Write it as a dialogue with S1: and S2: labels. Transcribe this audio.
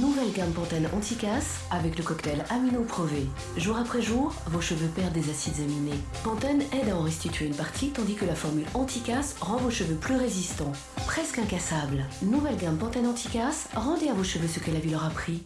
S1: Nouvelle gamme Pantene anticasse avec le cocktail Amino Prové. Jour après jour, vos cheveux perdent des acides aminés. Pantene aide à en restituer une partie tandis que la formule anticasse rend vos cheveux plus résistants. Presque incassables. Nouvelle gamme Pantene anticasse, rendez à vos cheveux ce que la vie leur a pris.